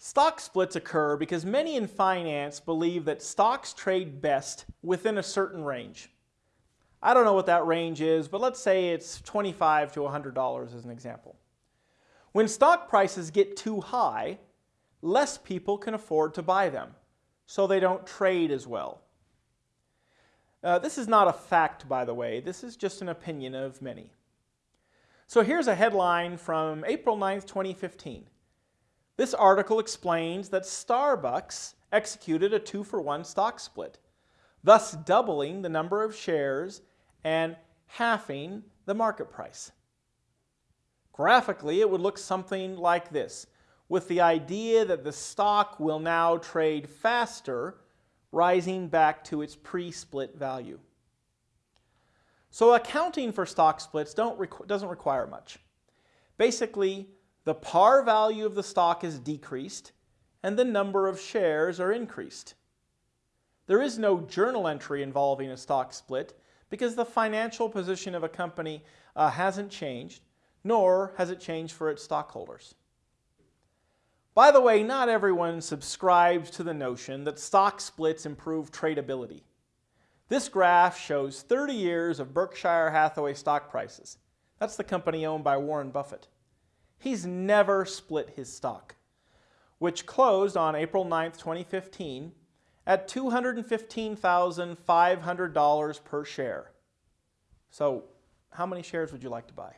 Stock splits occur because many in finance believe that stocks trade best within a certain range. I don't know what that range is, but let's say it's 25 to $100 as an example. When stock prices get too high, less people can afford to buy them, so they don't trade as well. Uh, this is not a fact, by the way. This is just an opinion of many. So here's a headline from April 9th, 2015. This article explains that Starbucks executed a two-for-one stock split, thus doubling the number of shares and halving the market price. Graphically, it would look something like this, with the idea that the stock will now trade faster, rising back to its pre-split value. So accounting for stock splits doesn't require much. Basically, the par value of the stock is decreased and the number of shares are increased. There is no journal entry involving a stock split because the financial position of a company uh, hasn't changed, nor has it changed for its stockholders. By the way, not everyone subscribes to the notion that stock splits improve tradability. This graph shows 30 years of Berkshire Hathaway stock prices. That's the company owned by Warren Buffett. He's never split his stock, which closed on April 9, 2015 at $215,500 per share. So how many shares would you like to buy?